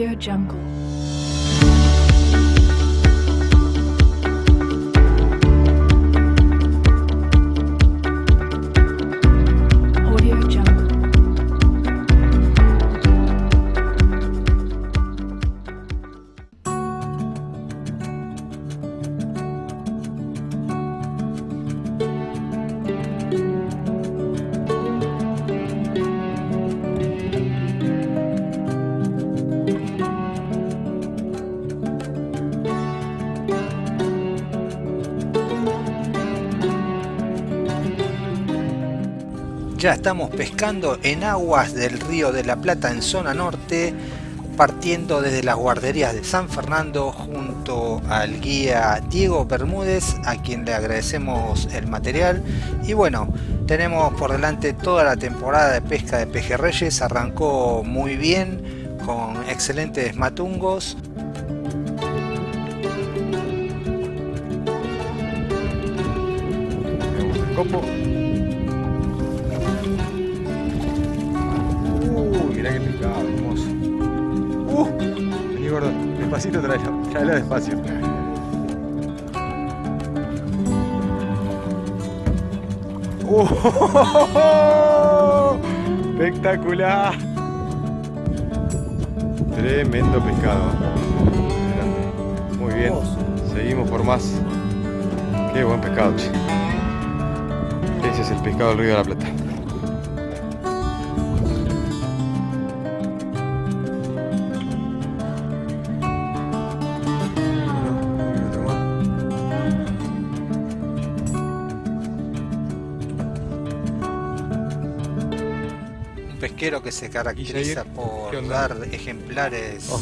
Jungle. Ya estamos pescando en aguas del río de la Plata en zona norte, partiendo desde las guarderías de San Fernando junto al guía Diego Bermúdez, a quien le agradecemos el material. Y bueno, tenemos por delante toda la temporada de pesca de pejerreyes, arrancó muy bien, con excelentes matungos. Pescado, hermoso. Uh, vení gordo, despacito tráelo, tráelo despacio. Uh, espectacular. Tremendo pescado. Muy bien, seguimos por más. Qué buen pescado, che. Ese es el pescado del río de la Plata. Que se caracteriza por dar ejemplares Oh.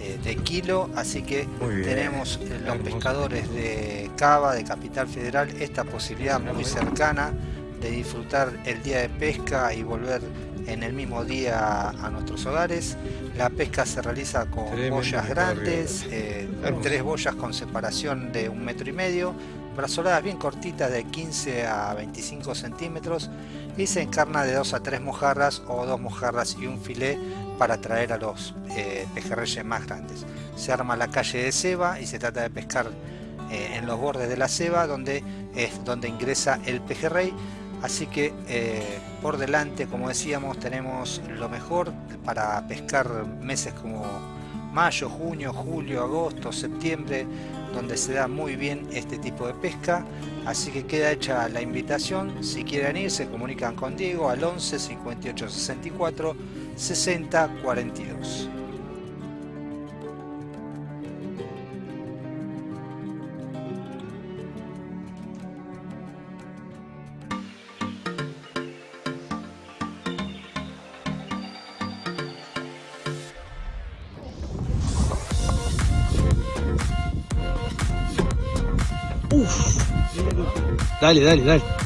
eh, de kilo, así que tenemos eh, los Hermoso. pescadores de Cava, de Capital Federal, esta posibilidad muy cercana de disfrutar el día de pesca y volver en el mismo día a nuestros hogares. La pesca se realiza con Tremendo boyas grandes, eh, tres boyas con separación de un metro y medio, brazoladas bien cortitas de 15 a 25 centímetros y se encarna de dos a tres mojarras o dos mojarras y un filé para atraer a los eh, pejerreyes más grandes. Se arma la calle de ceba y se trata de pescar eh, en los bordes de la ceba donde es donde ingresa el pejerrey. Así que eh, por delante, como decíamos, tenemos lo mejor para pescar meses como mayo, junio, julio, agosto, septiembre, donde se da muy bien este tipo de pesca. Así que queda hecha la invitación. Si quieren ir, se comunican con Diego al 11 58 64 60 42. Dale, dale, dale. ¡Uh!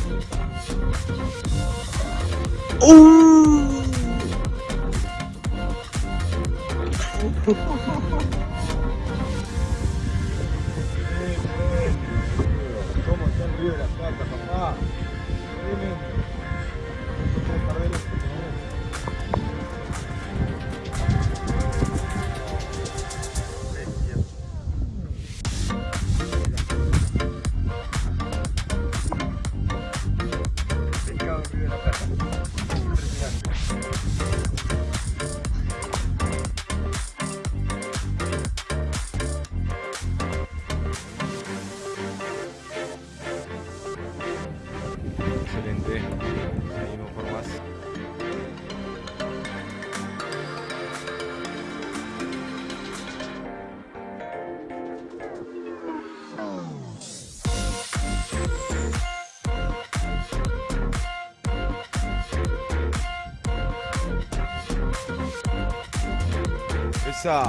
¡Esa!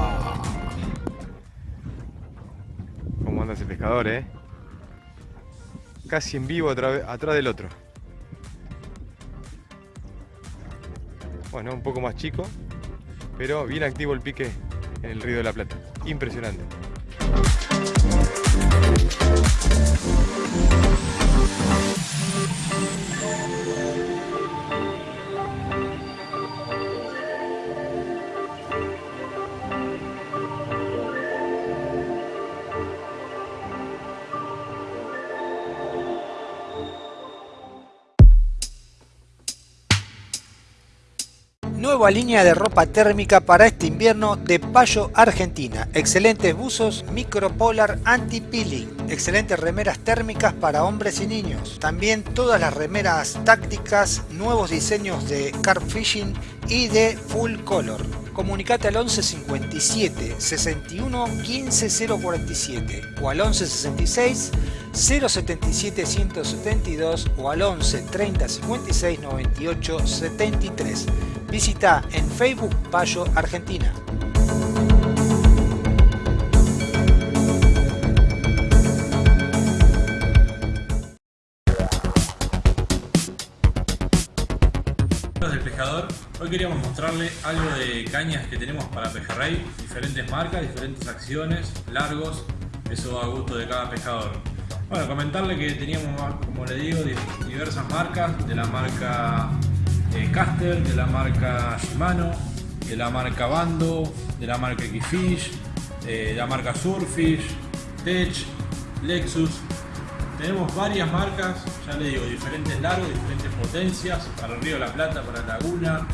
¿Cómo anda ese pescador, eh? Casi en vivo atrás del otro. Bueno, un poco más chico, pero bien activo el pique en el Río de la Plata. Impresionante. Nueva línea de ropa térmica para este invierno de Payo Argentina. Excelentes buzos micropolar anti-peeling. Excelentes remeras térmicas para hombres y niños. También todas las remeras tácticas, nuevos diseños de carp fishing y de full color. Comunicate al 11 57 61 15 047 o al 11 66 077 172 o al 11 30 56 98 73. Visita en Facebook Payo Argentina. del pescador, hoy queríamos mostrarle algo de cañas que tenemos para pejerrey, diferentes marcas, diferentes acciones, largos, eso a gusto de cada pescador. Bueno, comentarle que teníamos, como le digo, diversas marcas, de la marca eh, Caster, de la marca Shimano, de la marca Bando, de la marca Xfish, eh, de la marca Surfish, Tech, Lexus, tenemos varias marcas, ya le digo, diferentes largos, diferentes potencias, para el Río de la Plata, para la Laguna,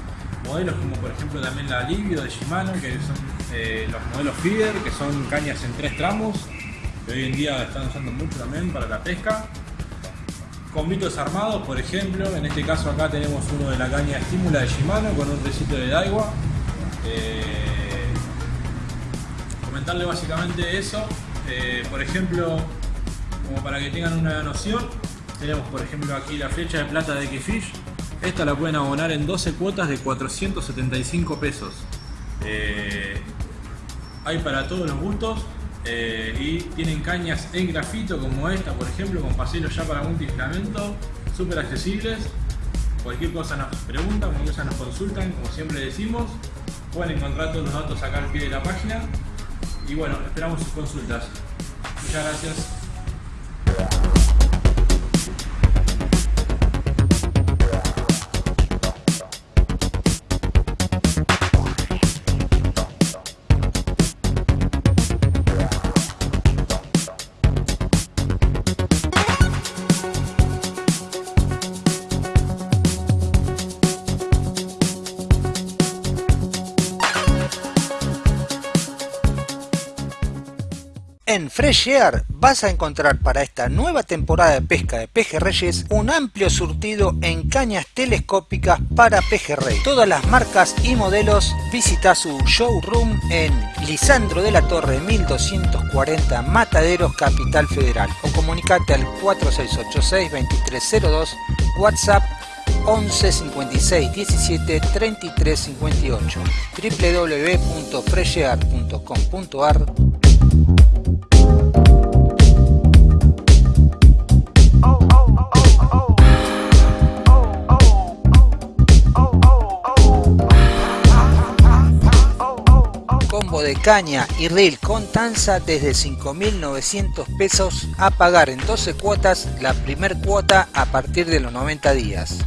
modelos como por ejemplo también la Livio de Shimano, que son eh, los modelos feeder, que son cañas en tres tramos, que hoy en día están usando mucho también para la pesca. Convitos armados, por ejemplo, en este caso acá tenemos uno de la caña estímula de Shimano con un recito de Daiwa. Eh, comentarle básicamente eso, eh, por ejemplo, como para que tengan una noción, tenemos por ejemplo aquí la flecha de plata de Xfish. Esta la pueden abonar en 12 cuotas de 475 pesos. Eh, hay para todos los gustos eh, y tienen cañas en grafito como esta por ejemplo con paselos ya para multifilamento, súper accesibles. Cualquier cosa nos preguntan, cualquier cosa nos consultan, como siempre decimos. Pueden encontrar todos los datos acá al pie de la página. Y bueno, esperamos sus consultas. Muchas gracias. Fresh vas a encontrar para esta nueva temporada de pesca de pejerreyes un amplio surtido en cañas telescópicas para pejerrey. Todas las marcas y modelos visita su showroom en Lisandro de la Torre 1240 Mataderos Capital Federal o comunicate al 4686 2302 WhatsApp 11 56 17 33 58 www.freshear.com.ar de caña y reel con tanza desde 5.900 pesos a pagar en 12 cuotas la primer cuota a partir de los 90 días.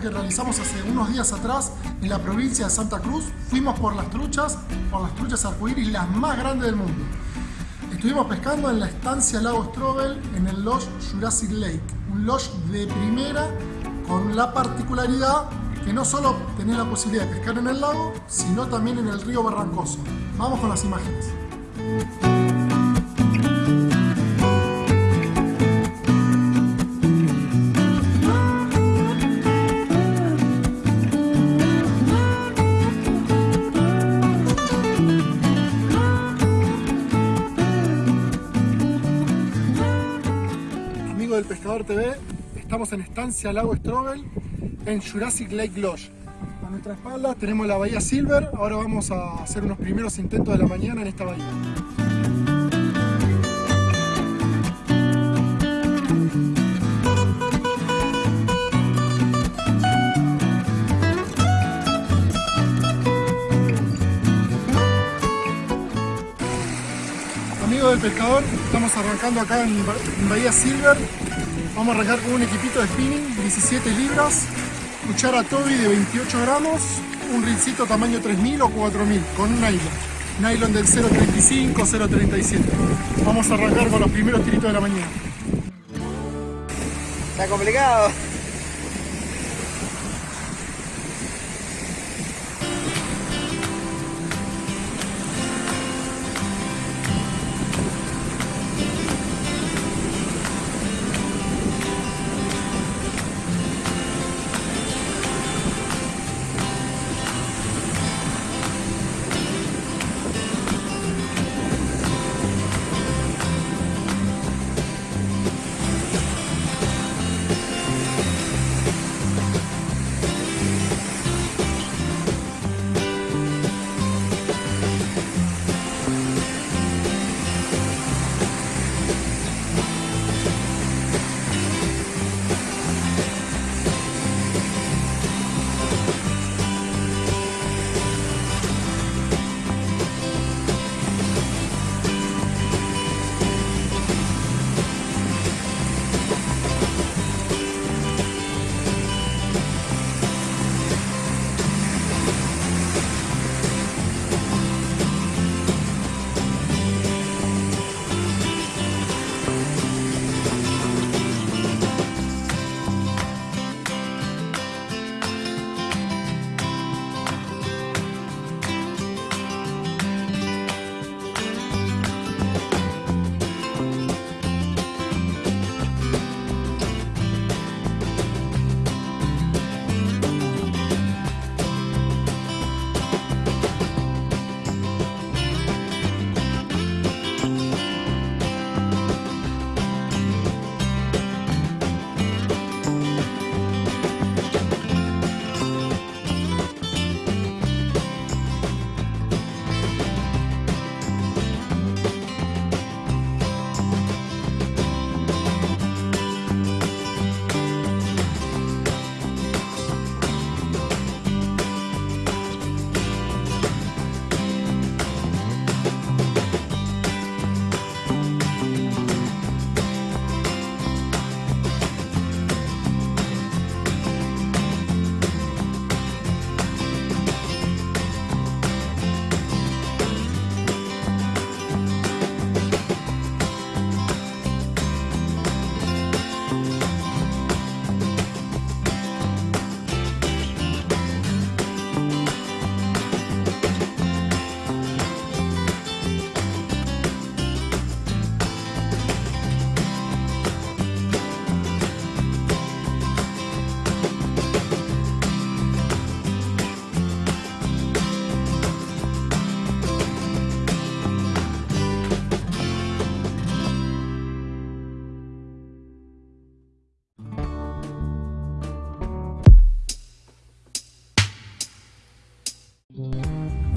Que realizamos hace unos días atrás en la provincia de Santa Cruz. Fuimos por las truchas, por las truchas arcoíris, las más grandes del mundo. Estuvimos pescando en la estancia Lago Strobel en el Lodge Jurassic Lake, un lodge de primera con la particularidad que no solo tenés la posibilidad de pescar en el lago, sino también en el río Barrancoso. Vamos con las imágenes. Del Pescador TV, estamos en Estancia Lago Strobel en Jurassic Lake Lodge. A nuestra espalda tenemos la bahía Silver, ahora vamos a hacer unos primeros intentos de la mañana en esta bahía. Amigo del pescador, estamos arrancando acá en Bahía Silver. Vamos a arrancar con un equipito de spinning, 17 libras, cuchara Toby de 28 gramos, un rincito tamaño 3000 o 4000 con un nylon. Nylon del 0.35, 0.37. Vamos a arrancar con los primeros tiritos de la mañana. Está complicado.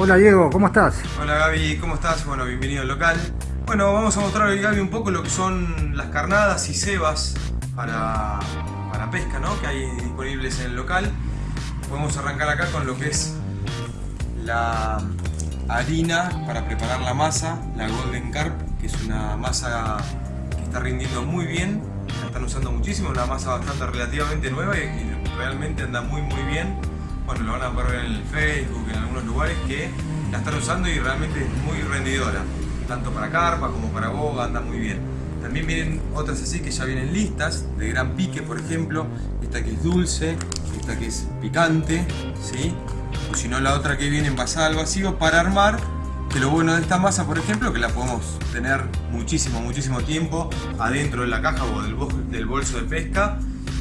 Hola Diego, ¿cómo estás? Hola Gaby, ¿cómo estás? Bueno, bienvenido al local. Bueno, vamos a mostrar hoy Gaby un poco lo que son las carnadas y cebas para, para pesca, ¿no? Que hay disponibles en el local. Podemos arrancar acá con lo que es la harina para preparar la masa, la Golden Carp, que es una masa que está rindiendo muy bien, la están usando muchísimo, una masa bastante relativamente nueva y que realmente anda muy muy bien bueno, lo van a poder ver en el Facebook, en algunos lugares que la están usando y realmente es muy rendidora, tanto para carpa como para boga, anda muy bien. También vienen otras así que ya vienen listas, de gran pique por ejemplo, esta que es dulce, esta que es picante, ¿sí? o si no la otra que viene envasada al vacío para armar, que lo bueno de esta masa por ejemplo, que la podemos tener muchísimo, muchísimo tiempo adentro de la caja o del bolso de pesca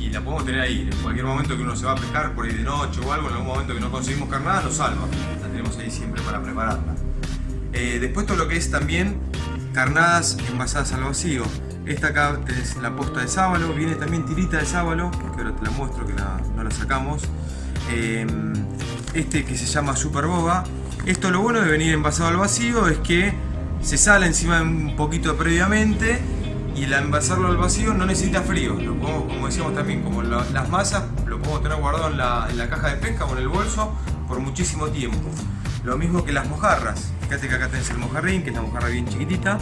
y la podemos tener ahí. En cualquier momento que uno se va a pescar por ahí de noche o algo, en algún momento que no conseguimos carnada, nos salva. La tenemos ahí siempre para prepararla. Eh, después todo lo que es también carnadas envasadas al vacío. Esta acá es la posta de sábalo, viene también tirita de sábalo, que ahora te la muestro que no la sacamos. Em, este que se llama Super Boba. Esto lo bueno de venir envasado al vacío es que se sale encima un poquito previamente y el envasarlo al vacío no necesita frío. Lo como decíamos también, como las masas, lo podemos tener guardado en la, caja de pesca o en el bolso por muchísimo tiempo. Lo mismo que las mojarras. Fíjate que acá tenés el mojarrín, que es la mojarra bien chiquitita.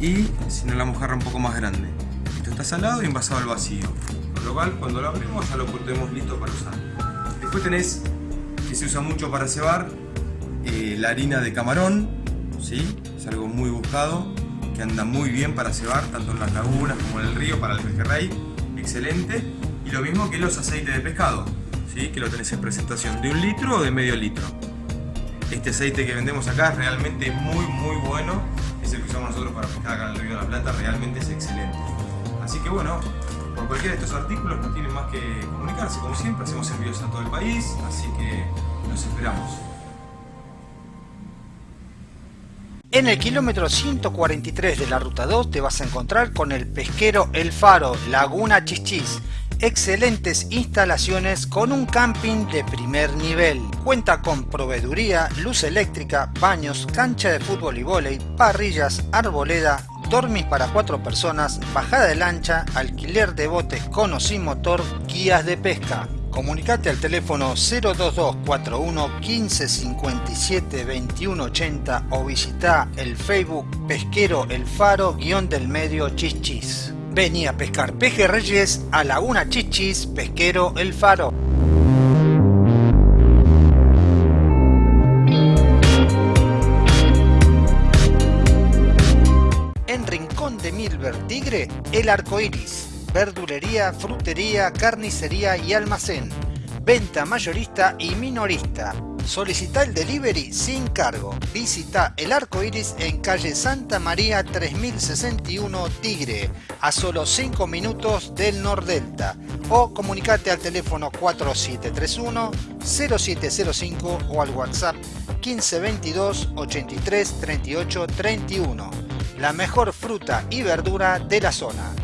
y sino la mojarra un poco más grande. Esto está salado y envasado al vacío. Con lo cual cuando lo abrimos ya lo tenemos listo para usar. Después tenés, que se usa mucho para cebar, eh, la harina de camarón, ¿sí? es algo muy buscado, que anda muy bien para cebar, tanto en las lagunas como en el río, para el pejerrey, excelente. Y lo mismo que los aceites de pescado, ¿sí? que lo tenés en presentación de un litro o de medio litro. Este aceite que vendemos acá es realmente muy muy bueno, es el que usamos nosotros para pescar acá en el río de la Plata, realmente es excelente. Así que bueno, por cualquiera de estos artículos no tienen más que comunicarse, como siempre, hacemos envíos a todo el país, así que los esperamos. En el kilómetro 143 de la ruta 2 te vas a encontrar con el pesquero El Faro, Laguna Chichis. Excelentes instalaciones con un camping de primer nivel. Cuenta con proveeduría, luz eléctrica, baños, cancha de fútbol y vóley, parrillas, arboleda, dormis para cuatro personas, bajada de lancha, alquiler de botes con o sin motor, guías de pesca. Comunicate al teléfono 02241 15 57 21 80 o visita el Facebook Pesquero El Faro guion del medio Chichis. Vení a pescar pejerreyes a Laguna Chichis Pesquero El Faro. En Rincón de Milver Tigre, El Arco Iris verdulería, frutería, carnicería y almacén. Venta mayorista y minorista. Solicita el delivery sin cargo. Visita el arco iris en calle Santa María 3061 Tigre, a solo 5 minutos del Nordelta. O comunicate al teléfono 4731 0705 o al WhatsApp 1522 83 38 31. La mejor fruta y verdura de la zona.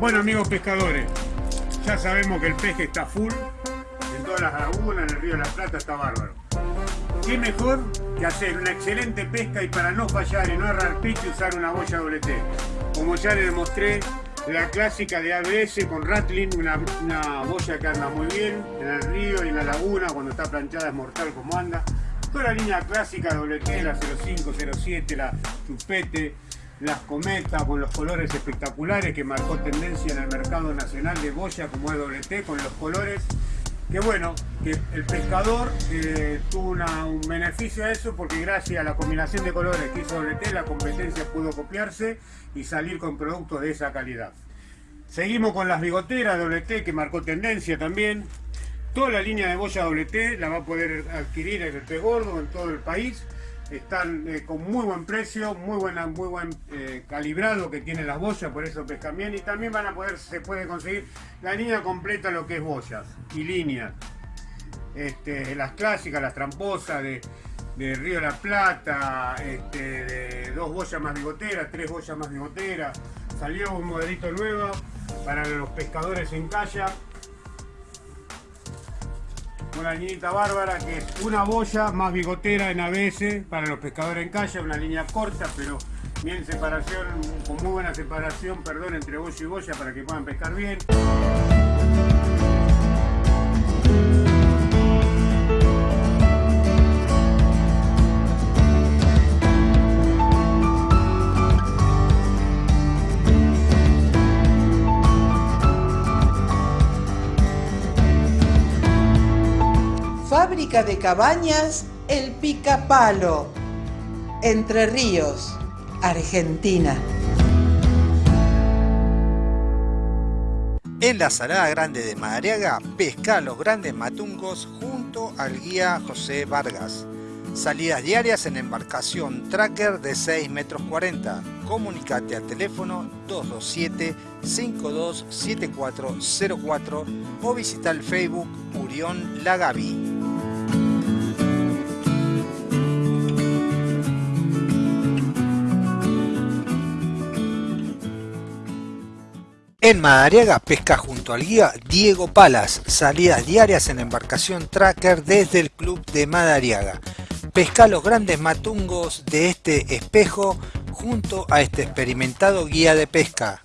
Bueno amigos pescadores, ya sabemos que el peje está full, en todas las lagunas, en el río de la Plata está bárbaro. ¿Qué mejor hacer una excelente pesca y para no fallar y no errar pique usar una boya WT? Como ya le demostré, la clásica de ABS con Rattling, una, una boya que anda muy bien en el río y en la laguna, cuando está planchada es mortal como anda. Toda la línea clásica WT, la 05, 07, la Chupete, las cometas con los colores espectaculares que marcó tendencia en el mercado nacional de boya como es WT con los colores que bueno, que el pescador eh, tuvo un beneficio a eso porque gracias a la combinación de colores que hizo WT la competencia pudo copiarse y salir con productos de esa calidad. Seguimos con las bigoteras WT que marcó tendencia también. Toda la línea de boya WT la va a poder adquirir en el pez gordo en todo el país. están eh, con muy buen precio, muy buena, muy buen eh, calibrado que tienen las boyas, por eso pescan bien y también van a poder, se puede conseguir la línea completa lo que es boyas y líneas. Este, las clásicas, las tramposas de, Río de la Plata, este, de dos boyas más bigoteras, tres boyas más bigoteras. Salió un modelito nuevo para los pescadores en calla una liñita bárbara que es una boya más bigotera en ABS para los pescadores en calle, una línea corta pero bien separación, con muy buena separación, perdón, entre boya y boya para que puedan pescar bien. De Cabañas El Picapalo, Entre Ríos, Argentina. En la Salada Grande de Madariaga, pesca los grandes matungos junto al guía José Vargas. Salidas diarias en embarcación tracker de 6 metros 40. Comunicate al teléfono 227 527404 o visita el Facebook Murión Lagavi. En Madariaga pesca junto al guía Diego Palas, salidas diarias en embarcación tracker desde el club de Madariaga. Pesca los grandes matungos de este espejo junto a este experimentado guía de pesca.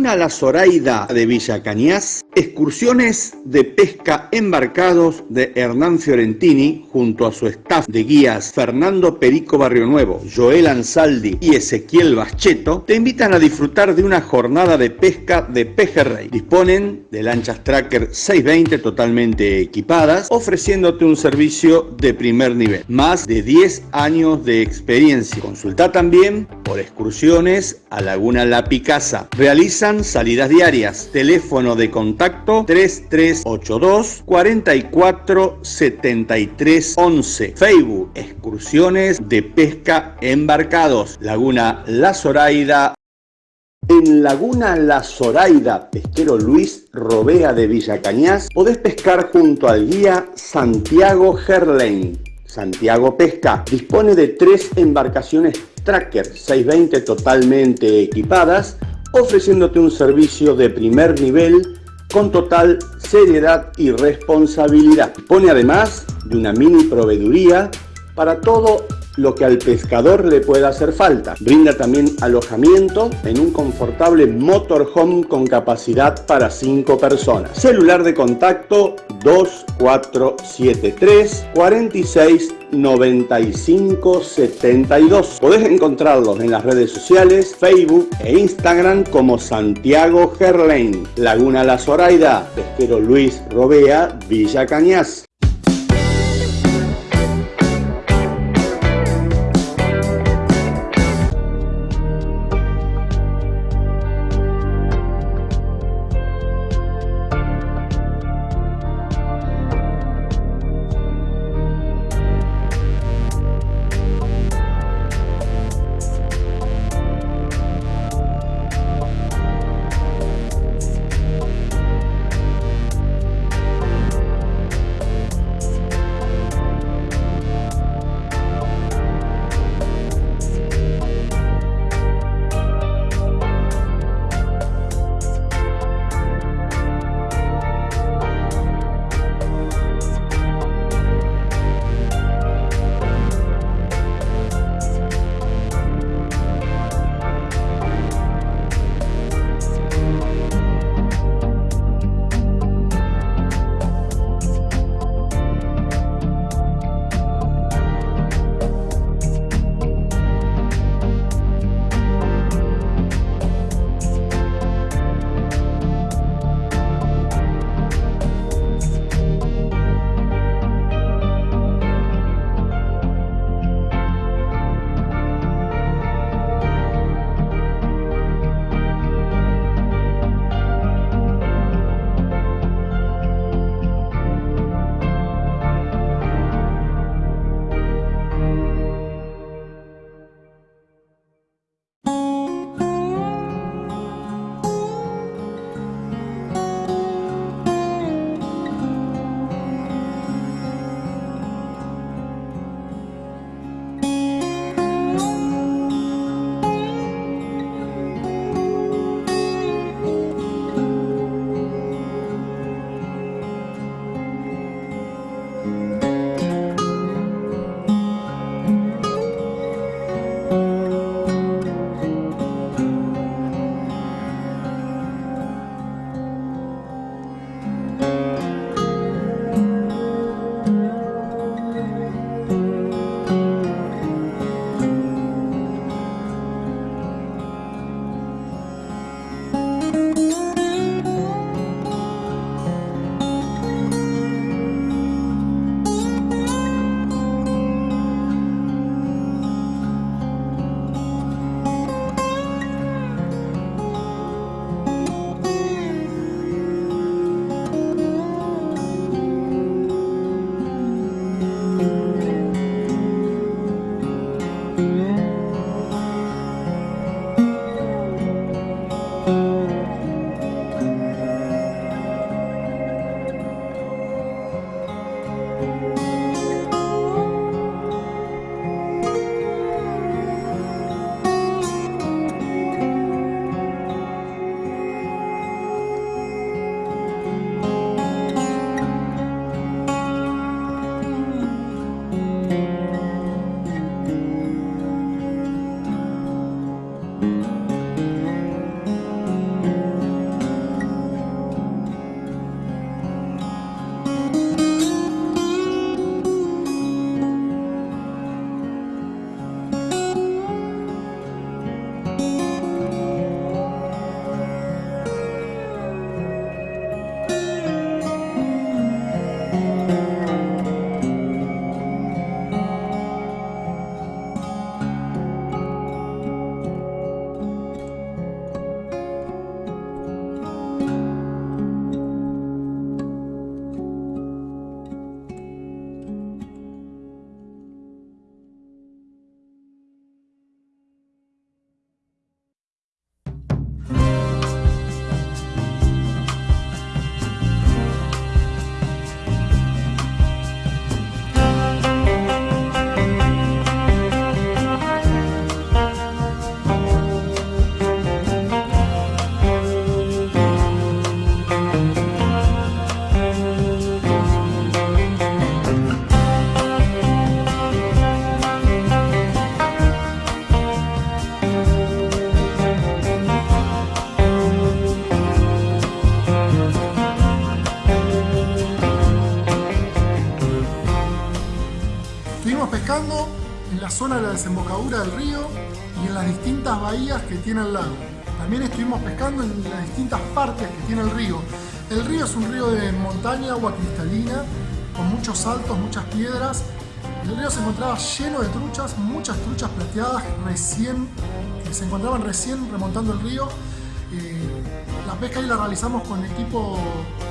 Laguna La Zoraida de Villa Cañas, excursiones de pesca embarcados de Hernán Fiorentini junto a su staff de guías Fernando Perico Barrio Nuevo, Joel Ansaldi y Ezequiel Bascheto te invitan a disfrutar de una jornada de pesca de pejerrey. Disponen de lanchas Tracker 620 totalmente equipadas, ofreciéndote un servicio de primer nivel. Más de 10 años de experiencia. Consulta también por excursiones a Laguna La Picasa Salidas diarias. Teléfono de contacto 3382 44 73 11. Facebook Excursiones de Pesca Embarcados. Laguna La Zoraida. En Laguna La Zoraida, pesquero Luis Robea de Villa Cañas, podés pescar junto al guía Santiago Gerlain. Santiago Pesca dispone de tres embarcaciones Tracker 620 totalmente equipadas ofreciéndote un servicio de primer nivel con total seriedad y responsabilidad. Pone además de una mini proveeduría para todo lo que al pescador le pueda hacer falta. Brinda también alojamiento en un confortable motorhome con capacidad para 5 personas. Celular de contacto 2473 46 95 72. Podés encontrarlos en las redes sociales, Facebook e Instagram como Santiago Gerlain, Laguna La Zoraida, Pesquero Luis Robea, Villa Cañas. Desembocadura del río y en las distintas bahías que tiene el lago. También estuvimos pescando en las distintas partes que tiene el río. El río es un río de montaña, agua cristalina, con muchos saltos, muchas piedras. El río se encontraba lleno de truchas, muchas truchas plateadas recién, que se encontraban recién remontando el río. Eh, la pesca ahí la realizamos con equipo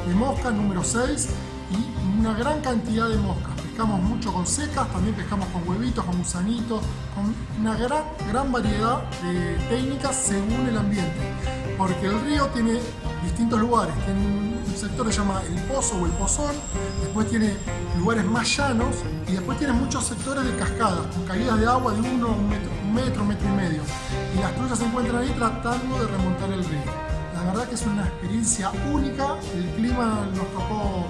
de mosca número 6 y una gran cantidad de moscas. Pescamos mucho con secas, también pescamos con huevitos, con gusanitos, con una gran, gran variedad de técnicas según el ambiente. Porque el río tiene distintos lugares. Tiene un sector que se llama el pozo o el pozón, después tiene lugares más llanos y después tiene muchos sectores de cascadas, con caídas de agua de uno, un metro, un metro, metro y medio. Y las truchas se encuentran ahí tratando de remontar el río. La verdad que es una experiencia única, el clima nos tocó,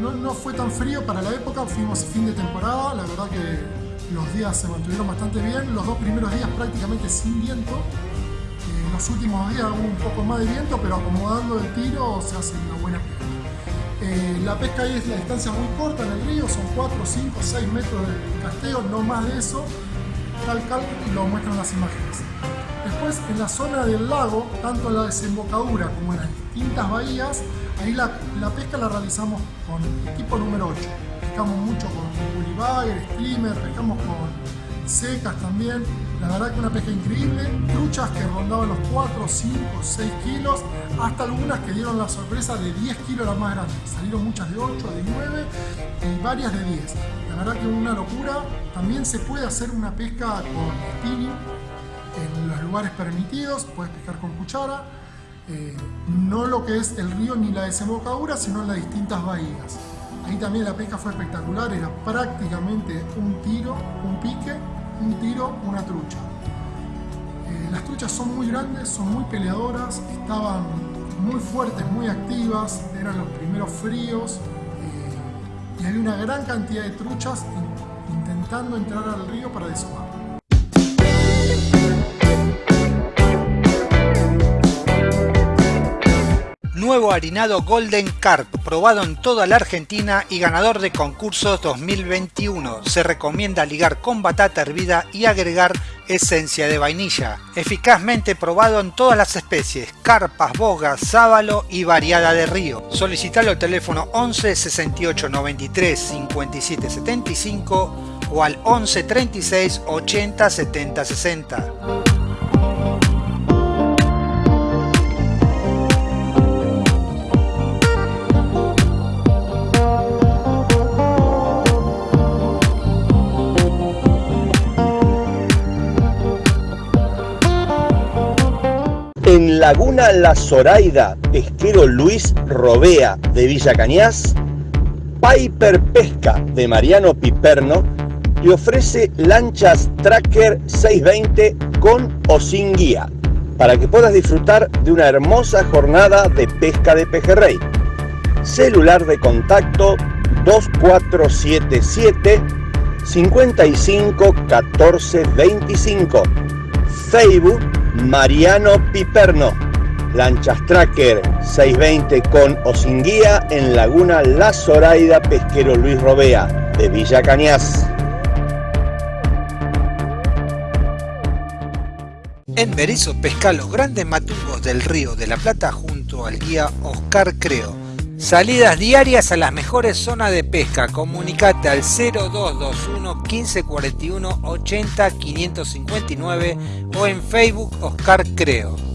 no, no fue tan frío para la época, fuimos fin de temporada, la verdad que los días se mantuvieron bastante bien, los dos primeros días prácticamente sin viento, en los últimos días hubo un poco más de viento, pero acomodando el tiro se hace una buena pesca. Eh, la pesca ahí es la distancia muy corta en el río, son 4, 5, 6 metros de casteo, no más de eso, tal cal lo muestran las imágenes. Después en la zona del lago, tanto en la desembocadura como en las distintas bahías, ahí la, pesca la realizamos con equipo número 8. Pescamos mucho con bully streamer, pescamos con secas también. La verdad que una pesca increíble, truchas que rondaban los 4, 5, 6 kilos, hasta algunas que dieron la sorpresa de 10 kilos las más grandes. Salieron muchas de 8, de 9 y varias de 10. La verdad que una locura. También se puede hacer una pesca con spinning en los lugares permitidos, puedes pescar con cuchara. Eh, no lo que es el río ni la desembocadura, sino en las distintas bahías. Ahí también la pesca fue espectacular, era prácticamente un tiro, un pique un tiro, una trucha. Eh, las truchas son muy grandes, son muy peleadoras, estaban muy fuertes, muy activas, eran los primeros fríos eh, y había una gran cantidad de truchas intentando entrar al río para deshogar. Nuevo harinado Golden Carp, probado en toda la Argentina y ganador de concursos 2021. Se recomienda ligar con batata hervida y agregar esencia de vainilla. Eficazmente probado en todas las especies, carpas, bogas, sábalo y variada de río. Solicitalo al teléfono 11 68 93 57 75 o al 11 36 80 70 60. Laguna La Zoraida, pesquero Luis Robea de Villa Cañas, Piper Pesca de Mariano Piperno te ofrece lanchas Tracker 620 con o sin guía para que puedas disfrutar de una hermosa jornada de pesca de pejerrey. Celular de contacto 2477 55 14 25. Facebook Mariano Piperno. Lanchas Tracker 620 con o sin guía en Laguna La Zoraida Pesquero Luis Robea de Villa Cañas. En Berizo pesca los grandes matungos del río de la Plata junto al guía Oscar Creo. Salidas diarias a las mejores zonas de pesca. Comunicate al 0221 1541 80 559 o en Facebook Oscar Creo.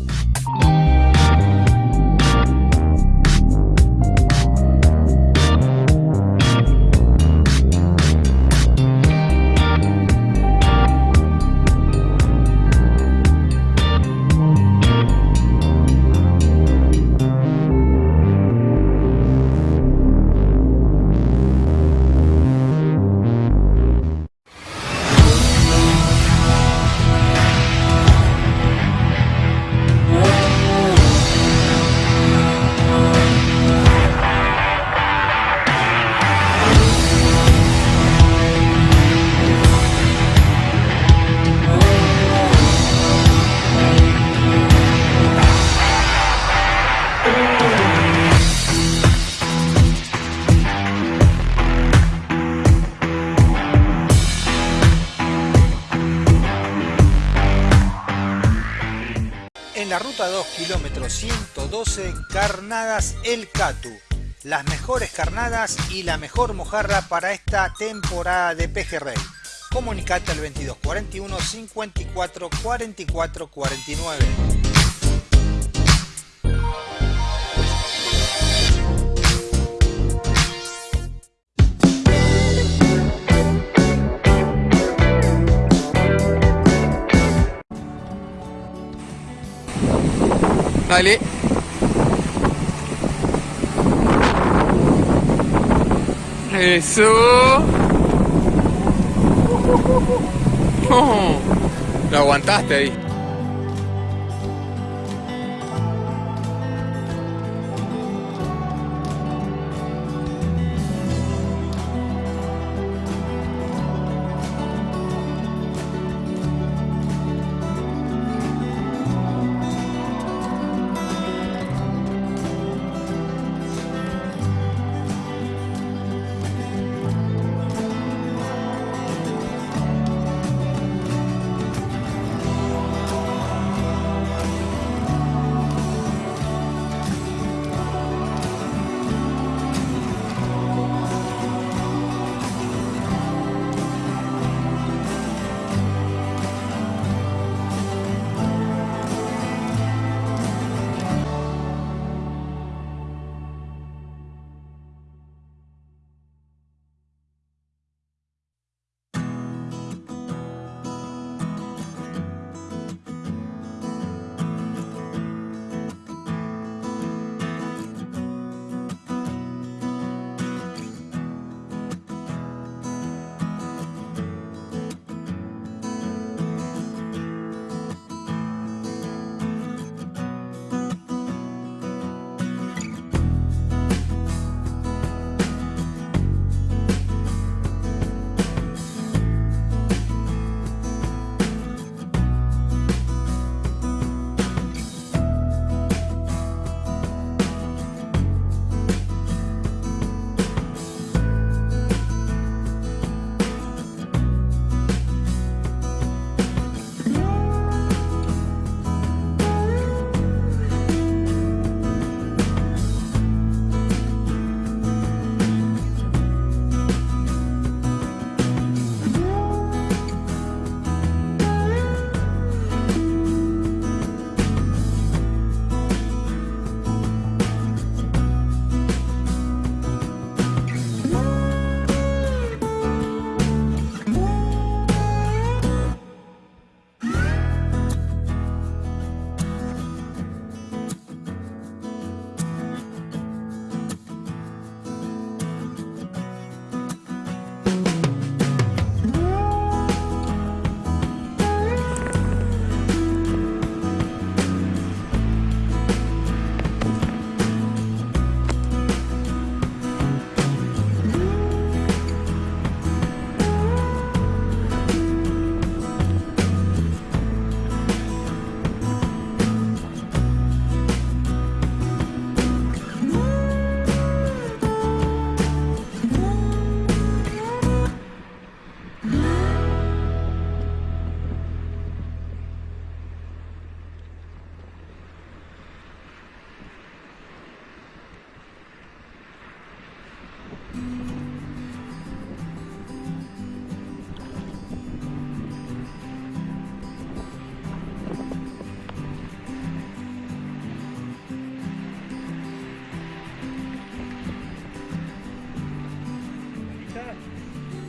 Carnadas El Catu. Las mejores carnadas y la mejor mojarra para esta temporada de pejerrey. Comunicate al 2241 54 44 49. Dale. Eso. Oh, lo aguantaste ahí.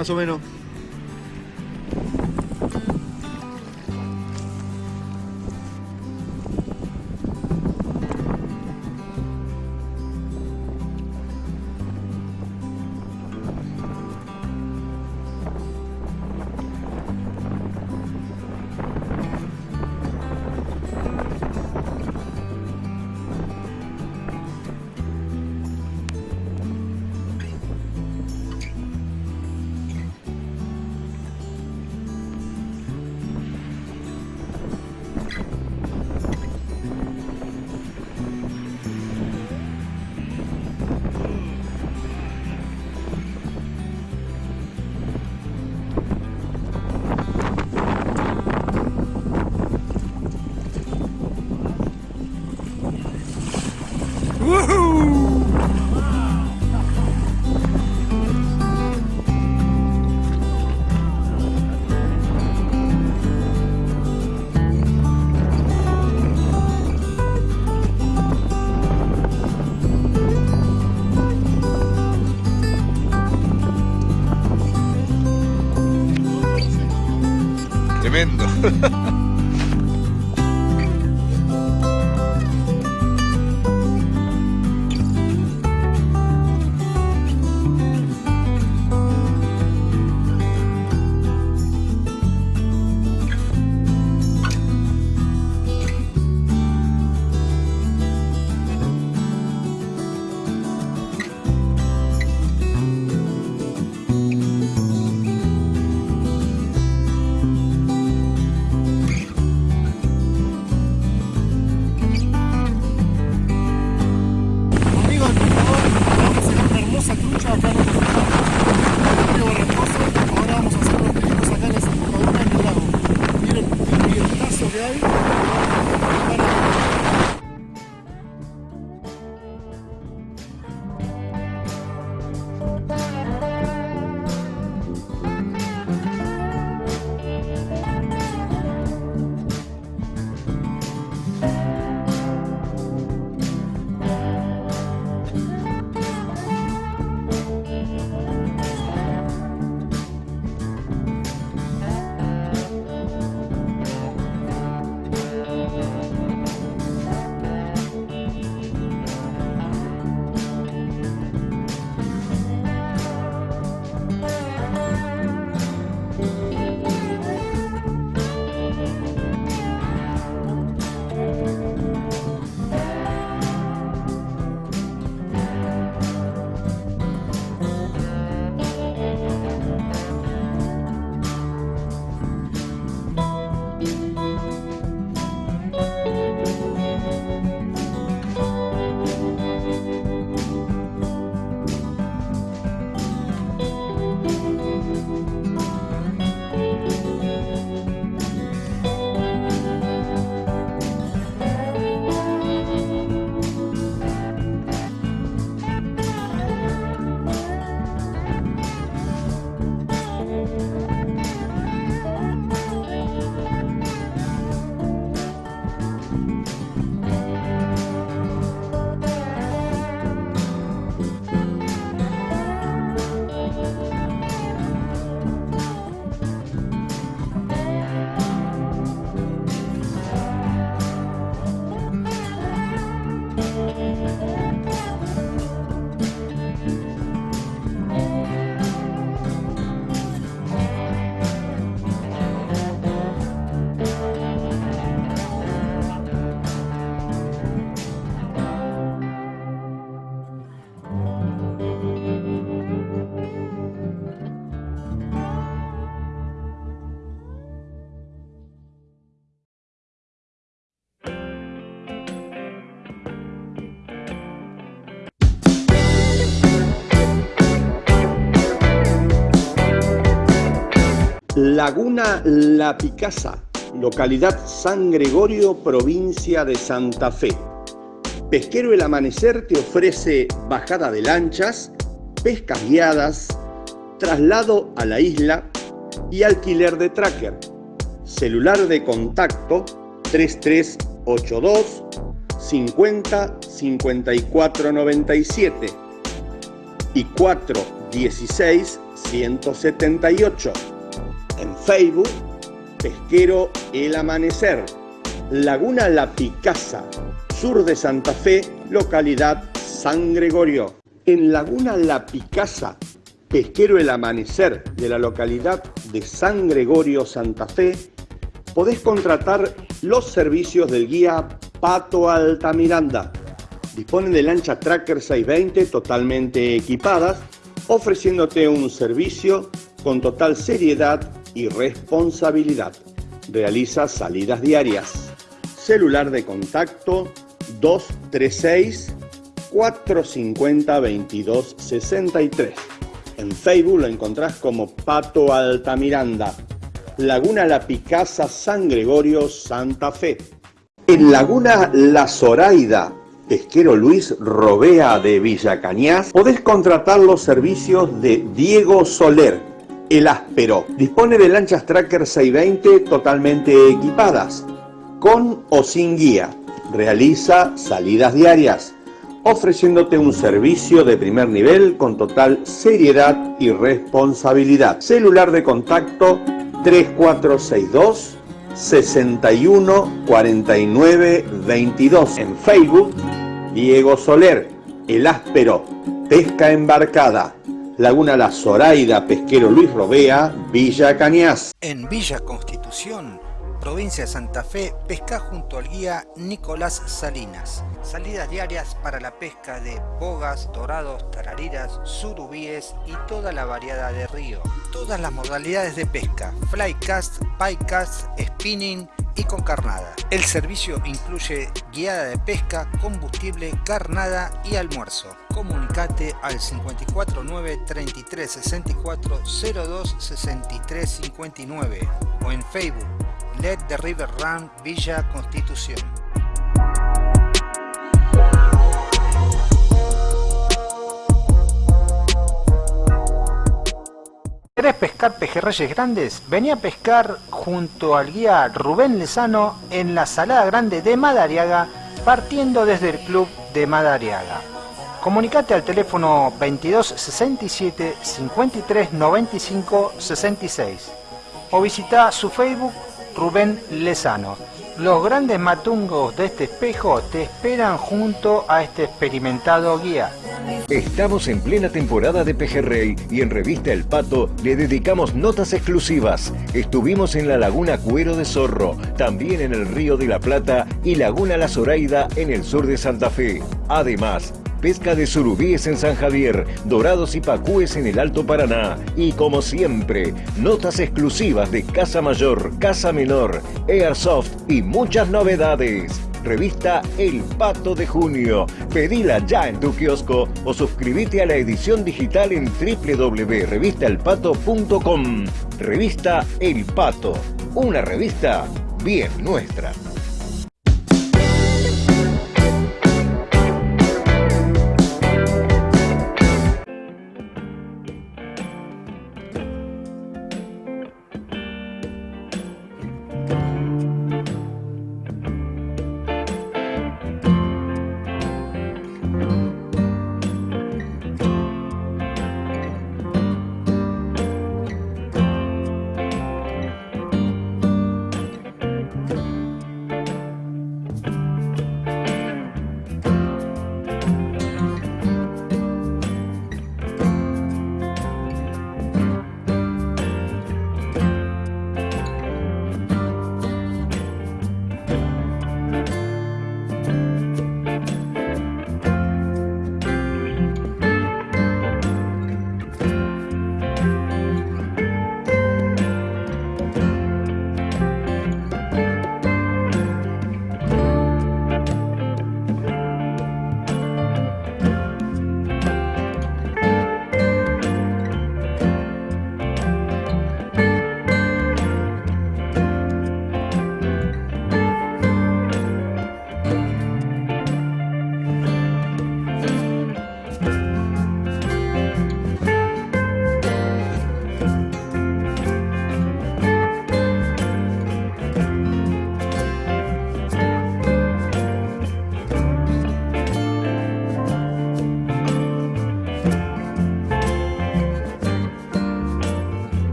Más o menos. Laguna La Picasa, localidad San Gregorio, provincia de Santa Fe. Pesquero El Amanecer te ofrece bajada de lanchas, pescas guiadas, traslado a la isla y alquiler de tracker. Celular de contacto 3382 50 54 97 y 416 178. En Facebook, Pesquero El Amanecer, Laguna La Picasa, sur de Santa Fe, localidad San Gregorio. En Laguna La Picasa, Pesquero El Amanecer de la localidad de San Gregorio, Santa Fe, podés contratar los servicios del guía Pato Altamiranda. Disponen de lancha Tracker 620 totalmente equipadas, ofreciéndote un servicio con total seriedad y responsabilidad. Realiza salidas diarias. Celular de contacto 236 450 2263. En Facebook lo encontrás como Pato Altamiranda. Laguna La Picasa, San Gregorio, Santa Fe. En Laguna La Zoraida, pesquero Luis Robea de Villa Cañas, podés contratar los servicios de Diego Soler, el áspero. Dispone de lanchas Tracker 620 totalmente equipadas, con o sin guía. Realiza salidas diarias, ofreciéndote un servicio de primer nivel con total seriedad y responsabilidad. Celular de contacto 3462 61 49 22. En Facebook, Diego Soler, El Áspero, Pesca Embarcada. Laguna La Zoraida, Pesquero Luis Robea, Villa Cañas. En Villa Constitución, provincia de Santa Fe, pesca junto al guía Nicolás Salinas. Salidas diarias para la pesca de bogas, dorados, tarariras, surubíes y toda la variedad de río. Todas las modalidades de pesca, flycast, piecast, spinning y con carnada. El servicio incluye guiada de pesca, combustible, carnada y almuerzo. Comunicate al 549 33 64 02 63 59 o en Facebook Let the River Run Villa Constitución. ¿Querés pescar pejerreyes grandes? Vení a pescar junto al guía Rubén Lezano en la Salada Grande de Madariaga, partiendo desde el club de Madariaga. Comunicate al teléfono 22 67 53 95 66 o visita su Facebook Rubén Lezano. Los grandes matungos de este espejo te esperan junto a este experimentado guía. Estamos en plena temporada de Pejerrey y en Revista El Pato le dedicamos notas exclusivas. Estuvimos en la Laguna Cuero de Zorro, también en el Río de la Plata y Laguna La Zoraida en el sur de Santa Fe. Además, pesca de surubíes en San Javier, dorados y pacúes en el Alto Paraná. Y como siempre, notas exclusivas de Casa Mayor, Casa Menor, Airsoft y muchas novedades. Revista El Pato de Junio. Pedila ya en tu kiosco o suscríbete a la edición digital en www.revistaelpato.com. Revista El Pato, una revista bien nuestra.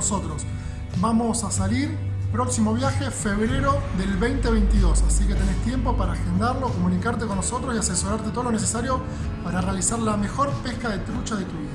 Nosotros. Vamos a salir próximo viaje febrero del 2022, así que tenés tiempo para agendarlo, comunicarte con nosotros y asesorarte todo lo necesario para realizar la mejor pesca de trucha de tu vida.